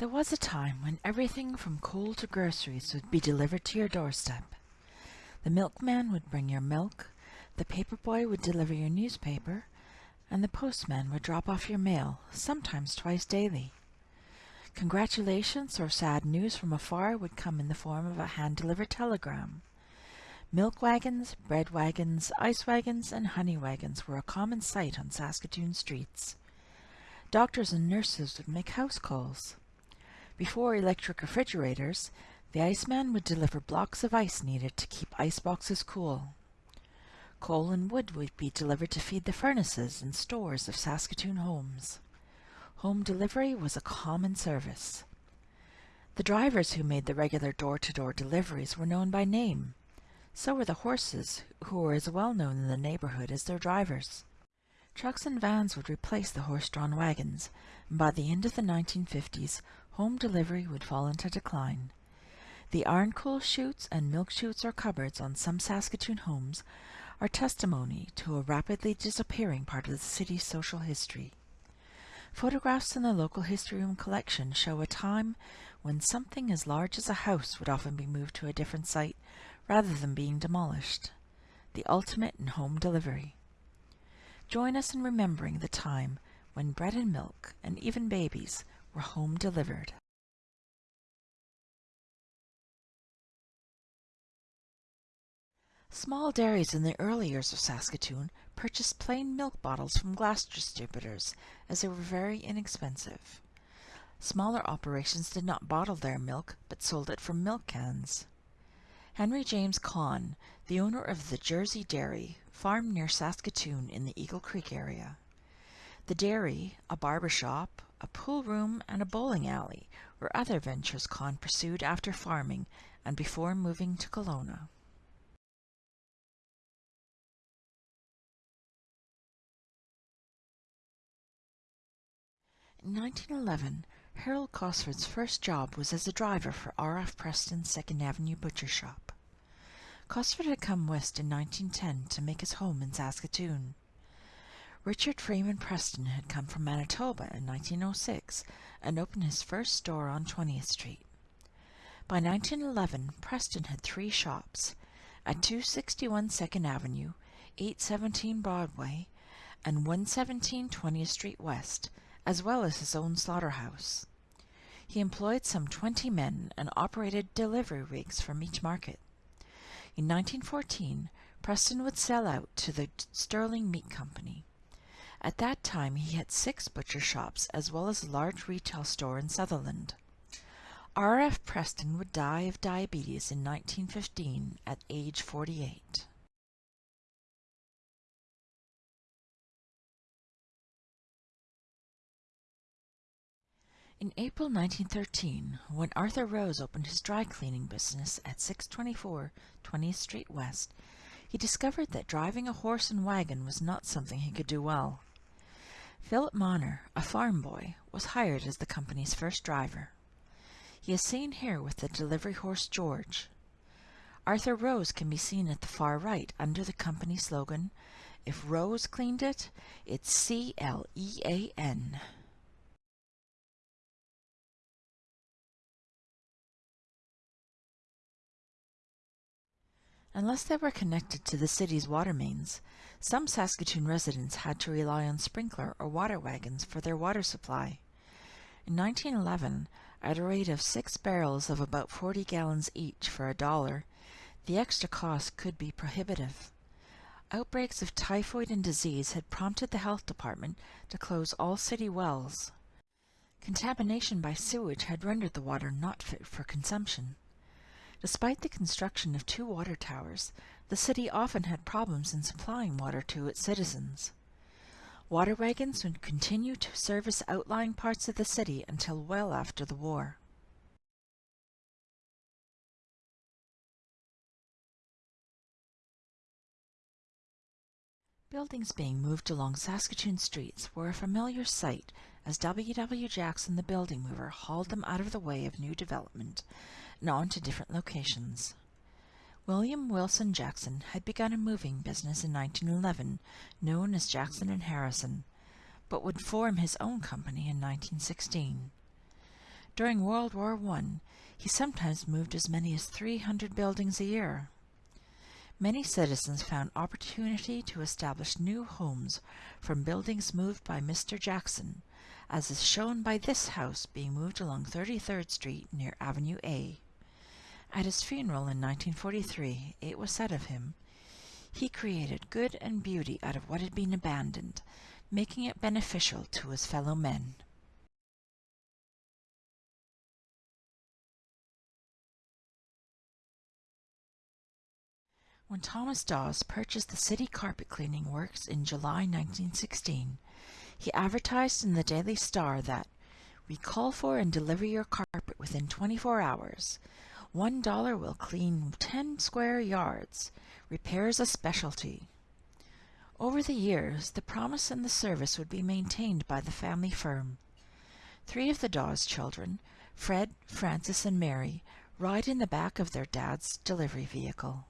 There was a time when everything from coal to groceries would be delivered to your doorstep. The milkman would bring your milk, the paper boy would deliver your newspaper, and the postman would drop off your mail, sometimes twice daily. Congratulations or sad news from afar would come in the form of a hand-delivered telegram. Milk wagons, bread wagons, ice wagons, and honey wagons were a common sight on Saskatoon streets. Doctors and nurses would make house calls. Before electric refrigerators, the iceman would deliver blocks of ice needed to keep ice boxes cool. Coal and wood would be delivered to feed the furnaces and stores of Saskatoon homes. Home delivery was a common service. The drivers who made the regular door-to-door -door deliveries were known by name. So were the horses, who were as well known in the neighborhood as their drivers. Trucks and vans would replace the horse-drawn wagons, and by the end of the 1950s, home delivery would fall into decline. The iron coal chutes and milk chutes or cupboards on some Saskatoon homes are testimony to a rapidly disappearing part of the city's social history. Photographs in the local history room collection show a time when something as large as a house would often be moved to a different site rather than being demolished. The ultimate in home delivery. Join us in remembering the time when bread and milk, and even babies, were home delivered. Small dairies in the early years of Saskatoon purchased plain milk bottles from glass distributors as they were very inexpensive. Smaller operations did not bottle their milk, but sold it from milk cans. Henry James Kahn, the owner of the Jersey Dairy, farmed near Saskatoon in the Eagle Creek area. The dairy, a barber shop, a pool room, and a bowling alley were other ventures Kahn pursued after farming and before moving to Kelowna. In 1911, Harold Cosford's first job was as a driver for R.F. Preston's Second Avenue Butcher Shop. Cosford had come west in 1910 to make his home in Saskatoon. Richard Freeman Preston had come from Manitoba in 1906 and opened his first store on 20th Street. By 1911, Preston had three shops at 261 Second Avenue, 817 Broadway, and 117 20th Street West, as well as his own slaughterhouse. He employed some 20 men and operated delivery rigs from each market. In 1914, Preston would sell out to the Sterling Meat Company. At that time he had six butcher shops as well as a large retail store in Sutherland. R. F. Preston would die of diabetes in 1915 at age 48. In April 1913, when Arthur Rose opened his dry cleaning business at 624 20th Street West, he discovered that driving a horse and wagon was not something he could do well. Philip Monner, a farm boy, was hired as the company's first driver. He is seen here with the delivery horse George. Arthur Rose can be seen at the far right under the company slogan, If Rose cleaned it, it's C-L-E-A-N. Unless they were connected to the city's water mains, some Saskatoon residents had to rely on sprinkler or water wagons for their water supply. In 1911, at a rate of six barrels of about 40 gallons each for a dollar, the extra cost could be prohibitive. Outbreaks of typhoid and disease had prompted the health department to close all city wells. Contamination by sewage had rendered the water not fit for consumption. Despite the construction of two water towers, the city often had problems in supplying water to its citizens. Water wagons would continue to service outlying parts of the city until well after the war. Buildings being moved along Saskatoon streets were a familiar sight as W. W. Jackson the building mover hauled them out of the way of new development and on to different locations. William Wilson Jackson had begun a moving business in 1911 known as Jackson and Harrison, but would form his own company in 1916. During World War I, he sometimes moved as many as 300 buildings a year. Many citizens found opportunity to establish new homes from buildings moved by Mr. Jackson, as is shown by this house being moved along 33rd Street near Avenue A. At his funeral in 1943, it was said of him, he created good and beauty out of what had been abandoned, making it beneficial to his fellow men. When Thomas Dawes purchased the City Carpet Cleaning Works in July 1916, he advertised in the Daily Star that we call for and deliver your carpet within 24 hours. One dollar will clean 10 square yards. Repairs a specialty. Over the years, the promise and the service would be maintained by the family firm. Three of the Dawes children, Fred, Francis, and Mary, ride in the back of their dad's delivery vehicle.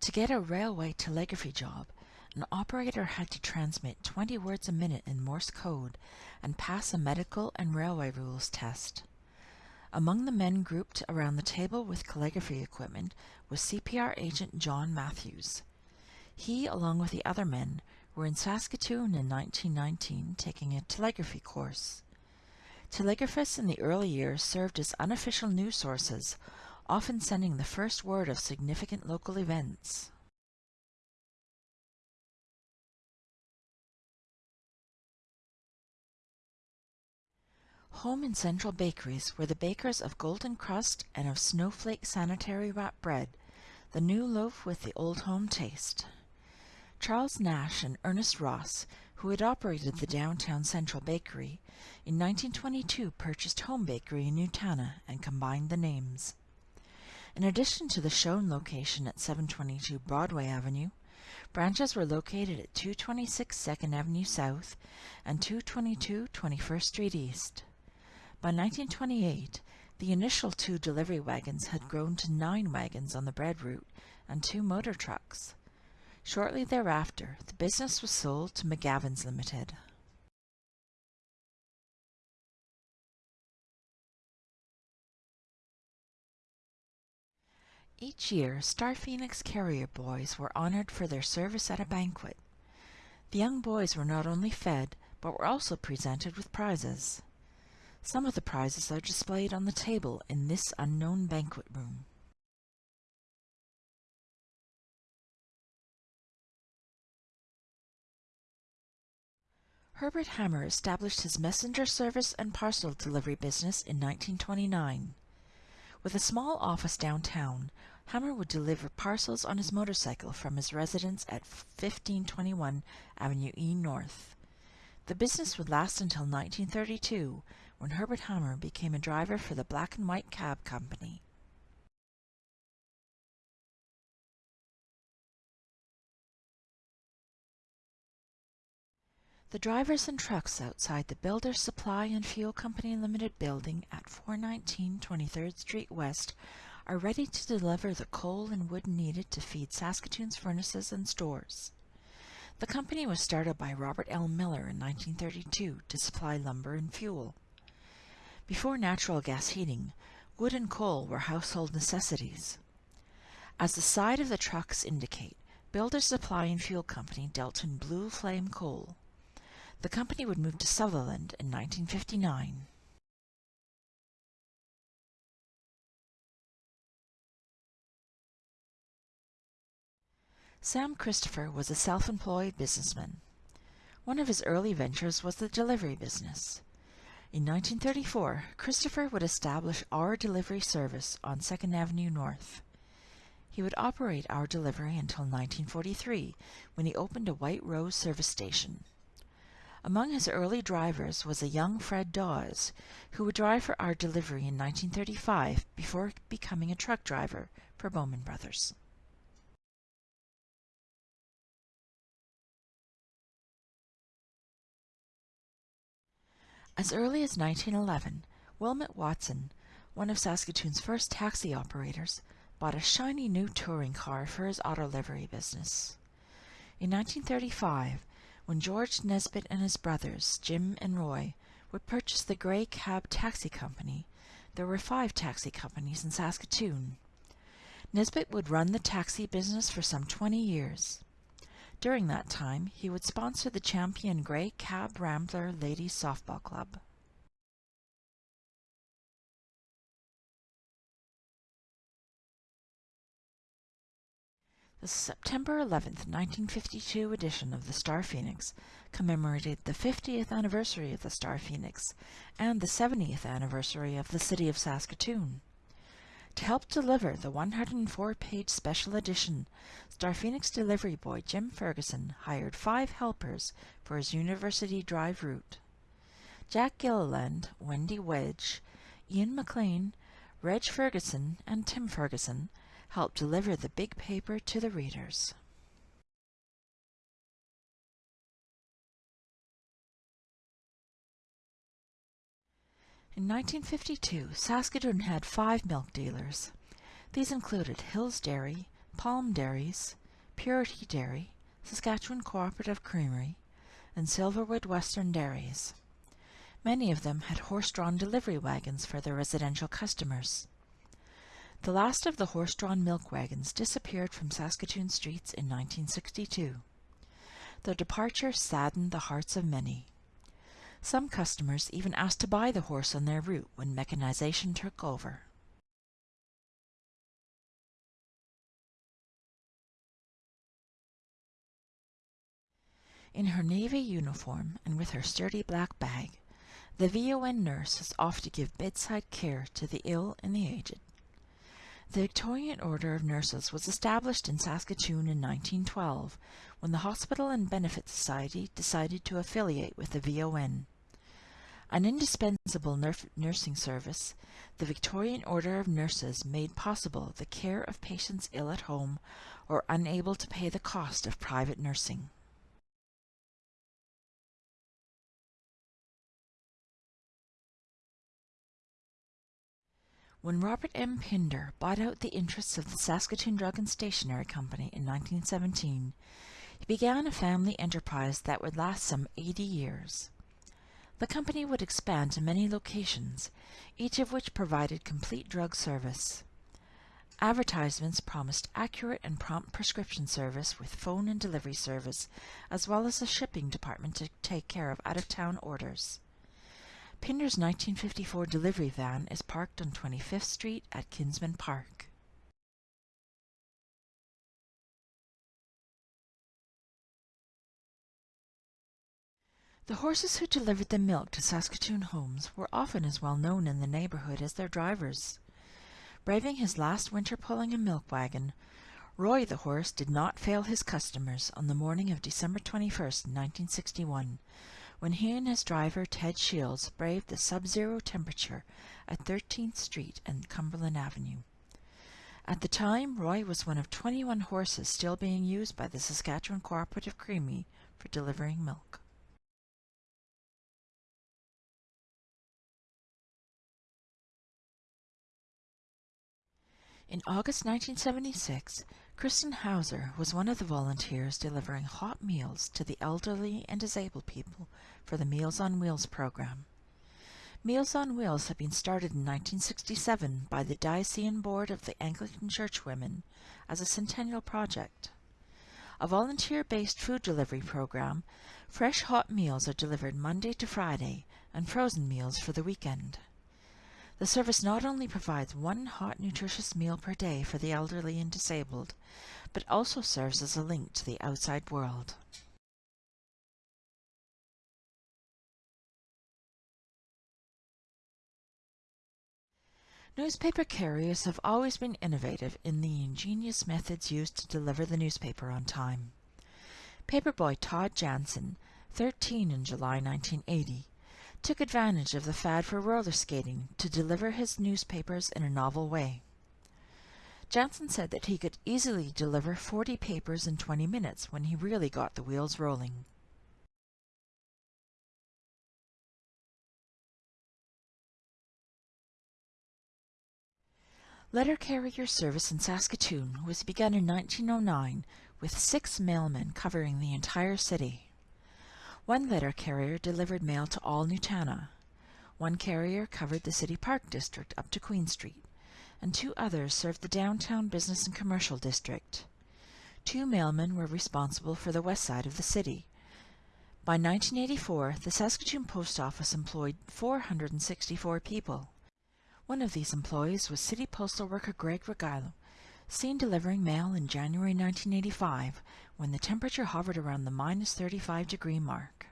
To get a railway telegraphy job, an operator had to transmit 20 words a minute in Morse code and pass a medical and railway rules test. Among the men grouped around the table with telegraphy equipment was CPR agent John Matthews. He, along with the other men, were in Saskatoon in 1919 taking a telegraphy course. Telegraphists in the early years served as unofficial news sources, often sending the first word of significant local events. Home and Central Bakeries were the bakers of Golden Crust and of Snowflake Sanitary Wrap Bread, the new loaf with the old home taste. Charles Nash and Ernest Ross, who had operated the downtown Central Bakery, in 1922 purchased Home Bakery in Nutana and combined the names. In addition to the shown location at 722 Broadway Avenue, branches were located at 226 2nd Avenue South and 222 21st Street East. By 1928, the initial two delivery wagons had grown to nine wagons on the bread route and two motor trucks. Shortly thereafter, the business was sold to McGavins Limited. Each year, Star Phoenix Carrier boys were honored for their service at a banquet. The young boys were not only fed, but were also presented with prizes. Some of the prizes are displayed on the table in this unknown banquet room. Herbert Hammer established his messenger service and parcel delivery business in 1929. With a small office downtown, Hammer would deliver parcels on his motorcycle from his residence at 1521 Avenue E North. The business would last until 1932, when Herbert Hammer became a driver for the Black and White Cab Company. The drivers and trucks outside the Builders Supply and Fuel Company Limited building at 419 23rd Street West are ready to deliver the coal and wood needed to feed Saskatoon's furnaces and stores. The company was started by Robert L. Miller in 1932 to supply lumber and fuel. Before natural gas heating, wood and coal were household necessities. As the side of the trucks indicate, Builders Supply and Fuel Company dealt in blue flame coal. The company would move to Sutherland in 1959. Sam Christopher was a self-employed businessman. One of his early ventures was the delivery business. In 1934, Christopher would establish Our Delivery Service on 2nd Avenue North. He would operate Our Delivery until 1943, when he opened a White Rose service station. Among his early drivers was a young Fred Dawes, who would drive for our delivery in 1935 before becoming a truck driver for Bowman Brothers. As early as 1911, Wilmot Watson, one of Saskatoon's first taxi operators, bought a shiny new touring car for his auto livery business. In 1935, when George Nesbitt and his brothers, Jim and Roy, would purchase the Grey Cab Taxi Company, there were five taxi companies in Saskatoon. Nesbitt would run the taxi business for some 20 years. During that time, he would sponsor the champion Grey Cab Rambler Ladies Softball Club. The September 11, 1952 edition of the Star Phoenix commemorated the 50th anniversary of the Star Phoenix and the 70th anniversary of the city of Saskatoon. To help deliver the 104-page special edition, Star Phoenix delivery boy Jim Ferguson hired five helpers for his University Drive route. Jack Gilliland, Wendy Wedge, Ian McLean, Reg Ferguson, and Tim Ferguson help deliver the big paper to the readers. In 1952, Saskatoon had five milk dealers. These included Hills Dairy, Palm Dairies, Purity Dairy, Saskatchewan Cooperative Creamery, and Silverwood Western Dairies. Many of them had horse-drawn delivery wagons for their residential customers. The last of the horse-drawn milk wagons disappeared from Saskatoon streets in 1962. Their departure saddened the hearts of many. Some customers even asked to buy the horse on their route when mechanization took over. In her navy uniform and with her sturdy black bag, the VON nurse is off to give bedside care to the ill and the aged. The Victorian Order of Nurses was established in Saskatoon in 1912 when the Hospital and Benefit Society decided to affiliate with the VON. An indispensable nursing service, the Victorian Order of Nurses made possible the care of patients ill at home or unable to pay the cost of private nursing. When Robert M. Pinder bought out the interests of the Saskatoon Drug and Stationery Company in 1917, he began a family enterprise that would last some 80 years. The company would expand to many locations, each of which provided complete drug service. Advertisements promised accurate and prompt prescription service with phone and delivery service, as well as a shipping department to take care of out-of-town orders. Pinder's 1954 delivery van is parked on 25th Street at Kinsmen Park. The horses who delivered the milk to Saskatoon homes were often as well known in the neighborhood as their drivers. Braving his last winter pulling a milk wagon, Roy the horse did not fail his customers on the morning of December 21, 1961, when he and his driver Ted Shields braved the sub-zero temperature at 13th Street and Cumberland Avenue. At the time, Roy was one of 21 horses still being used by the Saskatchewan Cooperative Creamery for delivering milk. In August 1976, Kristen Hauser was one of the volunteers delivering hot meals to the elderly and disabled people for the Meals on Wheels program. Meals on Wheels had been started in 1967 by the Diocesan Board of the Anglican Church Women as a centennial project. A volunteer-based food delivery program, fresh hot meals are delivered Monday to Friday and frozen meals for the weekend. The service not only provides one hot nutritious meal per day for the elderly and disabled, but also serves as a link to the outside world. Newspaper carriers have always been innovative in the ingenious methods used to deliver the newspaper on time. Paperboy Todd Jansen, 13 in July 1980, took advantage of the fad for roller skating to deliver his newspapers in a novel way. Jansen said that he could easily deliver 40 papers in 20 minutes when he really got the wheels rolling. Letter carrier service in Saskatoon was begun in 1909 with six mailmen covering the entire city. One letter carrier delivered mail to all Nutana. One carrier covered the City Park district up to Queen Street, and two others served the downtown business and commercial district. Two mailmen were responsible for the west side of the city. By 1984, the Saskatoon Post Office employed 464 people. One of these employees was City Postal worker Greg Regailo, seen delivering mail in January 1985 when the temperature hovered around the minus 35 degree mark.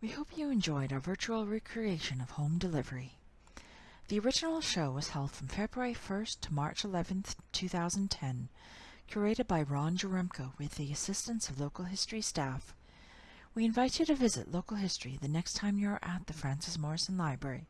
We hope you enjoyed our virtual recreation of home delivery. The original show was held from February 1st to March 11th, 2010, curated by Ron Jaremko with the assistance of local history staff. We invite you to visit local history the next time you are at the Frances Morrison Library.